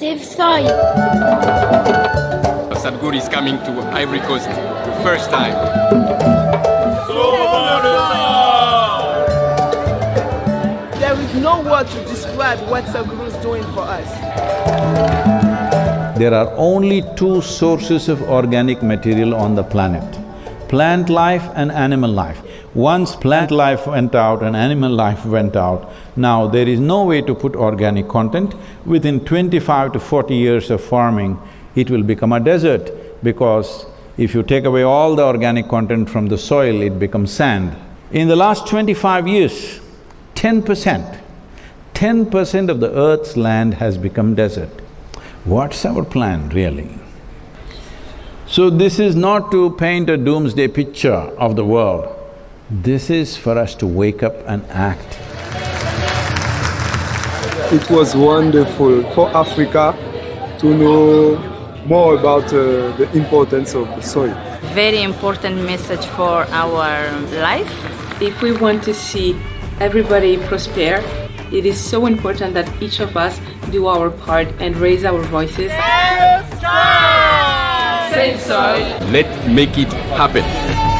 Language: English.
Save soil. Sadhguru is coming to Ivory Coast the first time. There is no word to describe what Sadhguru is doing for us. There are only two sources of organic material on the planet, plant life and animal life. Once plant life went out and animal life went out, now there is no way to put organic content. Within twenty-five to forty years of farming, it will become a desert because if you take away all the organic content from the soil, it becomes sand. In the last twenty-five years, ten percent, ten percent of the earth's land has become desert. What's our plan really? So this is not to paint a doomsday picture of the world. This is for us to wake up and act. It was wonderful for Africa to know more about uh, the importance of the soil. Very important message for our life. If we want to see everybody prosper, it is so important that each of us do our part and raise our voices. Save soil! Let's make it happen.